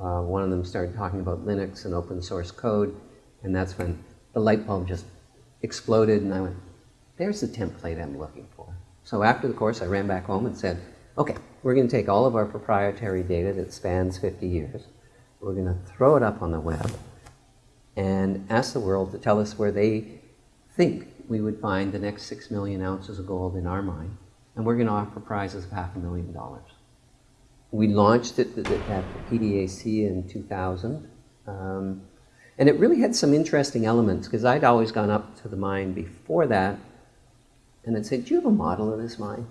uh, one of them started talking about Linux and open source code, and that's when the light bulb just exploded, and I went, there's the template I'm looking for. So after the course, I ran back home and said, okay, we're going to take all of our proprietary data that spans 50 years, we're going to throw it up on the web, and ask the world to tell us where they think we would find the next six million ounces of gold in our mine, and we're going to offer prizes of half a million dollars. We launched it at the PDAC in 2000, um, and it really had some interesting elements, because I'd always gone up to the mine before that, and I'd say, do you have a model of this mine?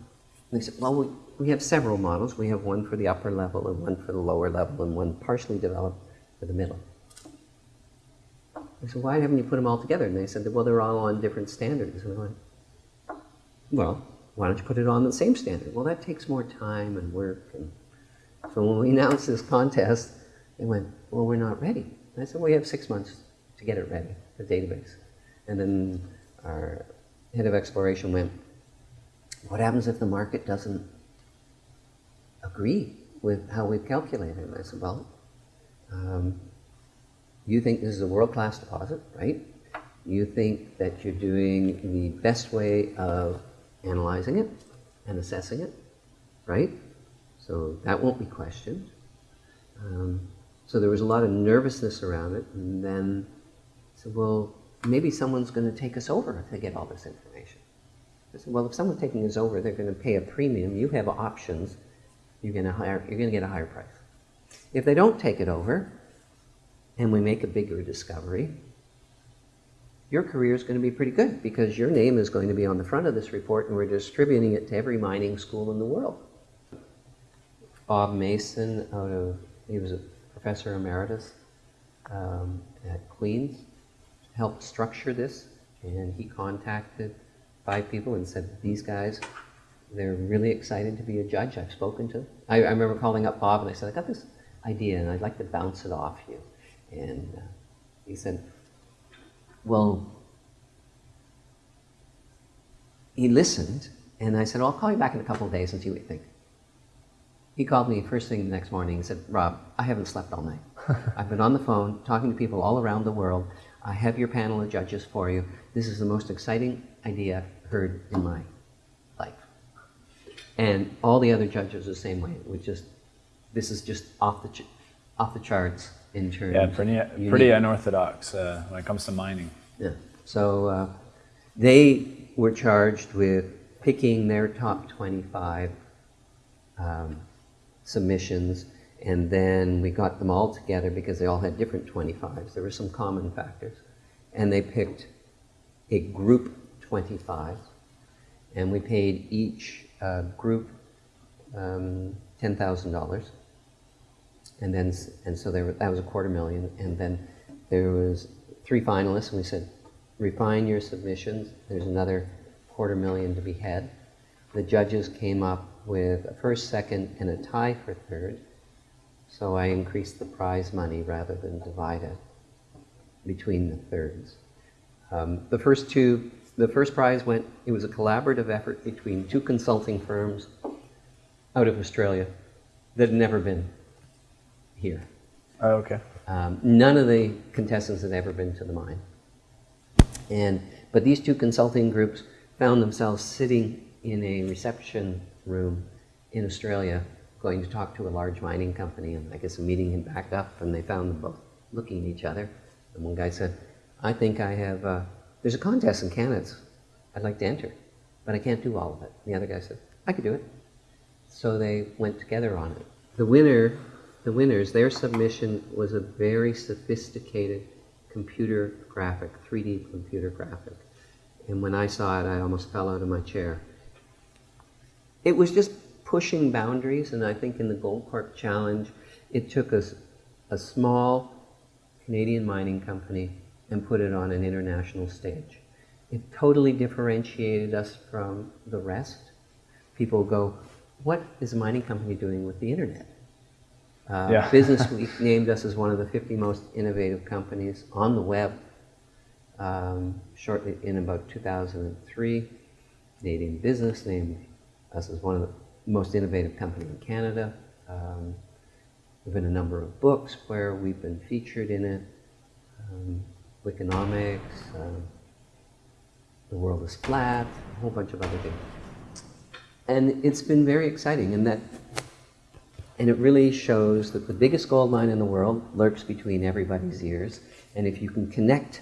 And they said, well, we, we have several models. We have one for the upper level, and one for the lower level, and one partially developed for the middle. I said, why haven't you put them all together? And they said, well, they're all on different standards. And I went, well, why don't you put it on the same standard? Well, that takes more time and work. And so when we announced this contest, they went, well, we're not ready. And I said, well, we have six months to get it ready, the database. And then our head of exploration went, what happens if the market doesn't agree with how we've calculated? And I said, well, um, you think this is a world-class deposit, right? You think that you're doing the best way of analyzing it and assessing it, right? So that won't be questioned. Um, so there was a lot of nervousness around it, and then I said, well, maybe someone's going to take us over if they get all this information. I said, well, if someone's taking us over, they're going to pay a premium. You have options. You're going to hire. You're going to get a higher price. If they don't take it over, and we make a bigger discovery, your career is going to be pretty good because your name is going to be on the front of this report and we're distributing it to every mining school in the world. Bob Mason, out of, he was a professor emeritus um, at Queen's, helped structure this and he contacted five people and said, these guys, they're really excited to be a judge. I've spoken to them. I, I remember calling up Bob and I said, I got this idea and I'd like to bounce it off you. And uh, he said, well, he listened, and I said, well, I'll call you back in a couple of days and see what you think. He called me first thing the next morning and said, Rob, I haven't slept all night. I've been on the phone talking to people all around the world. I have your panel of judges for you. This is the most exciting idea I've heard in my life. And all the other judges the same way. We just, this is just off the, off the charts in terms. Yeah, pretty, pretty unorthodox uh, when it comes to mining. Yeah. So uh, they were charged with picking their top 25 um, submissions, and then we got them all together because they all had different 25s. There were some common factors. And they picked a group 25, and we paid each uh, group um, $10,000 and then and so there that was a quarter million, and then there was three finalists, and we said, refine your submissions. There's another quarter million to be had. The judges came up with a first, second, and a tie for third. So I increased the prize money rather than divide it between the thirds. Um, the first two, the first prize went, it was a collaborative effort between two consulting firms out of Australia that had never been here. Oh, okay. Um, none of the contestants had ever been to the mine. And, but these two consulting groups found themselves sitting in a reception room in Australia going to talk to a large mining company and I guess a meeting had backed up and they found them both looking at each other. And one guy said, I think I have, uh, there's a contest in Canada I'd like to enter, but I can't do all of it. And the other guy said, I could do it. So they went together on it. The winner the winners, their submission was a very sophisticated computer graphic, 3D computer graphic. And when I saw it, I almost fell out of my chair. It was just pushing boundaries, and I think in the Goldcorp Challenge, it took us a small Canadian mining company and put it on an international stage. It totally differentiated us from the rest. People go, what is a mining company doing with the internet? Uh, yeah. Business Week named us as one of the 50 most innovative companies on the web um, shortly in about 2003. Canadian Business named us as one of the most innovative company in Canada. Um, There have been a number of books where we've been featured in it. Um, Wikinomics, um, The World is Flat, a whole bunch of other things. And it's been very exciting in that, and it really shows that the biggest gold mine in the world lurks between everybody's ears. And if you can connect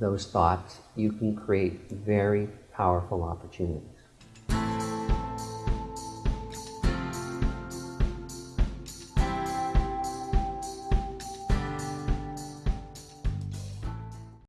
those thoughts, you can create very powerful opportunities.